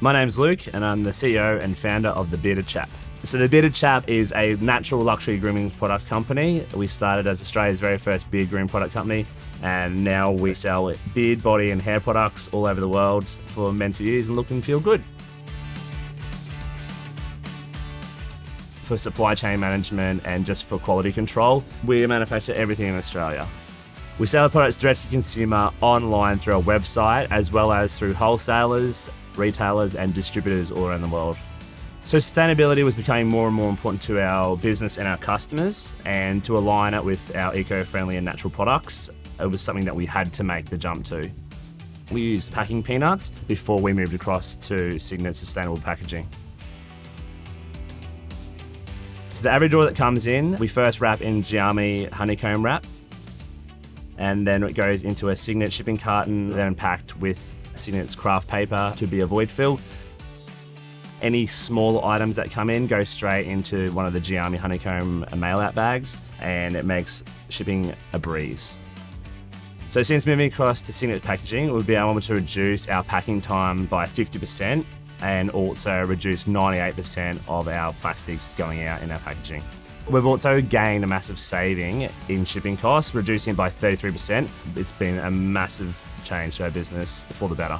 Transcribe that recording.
My name's Luke, and I'm the CEO and founder of The Bearded Chap. So, The Bearded Chap is a natural luxury grooming product company. We started as Australia's very first beard grooming product company, and now we sell beard, body, and hair products all over the world for men to use and look and feel good. For supply chain management and just for quality control, we manufacture everything in Australia. We sell our products direct to consumer online through our website, as well as through wholesalers, retailers, and distributors all around the world. So, sustainability was becoming more and more important to our business and our customers, and to align it with our eco friendly and natural products, it was something that we had to make the jump to. We used packing peanuts before we moved across to Signet Sustainable Packaging. So the average order that comes in, we first wrap in Geami honeycomb wrap, and then it goes into a Signet shipping carton, then packed with Signet's craft paper to be a void fill. Any small items that come in go straight into one of the Geami honeycomb mail out bags, and it makes shipping a breeze. So since moving across to Signet packaging, we'll be able to reduce our packing time by 50% and also reduce 98% of our plastics going out in our packaging. We've also gained a massive saving in shipping costs, reducing by 33%. It's been a massive change to our business for the better.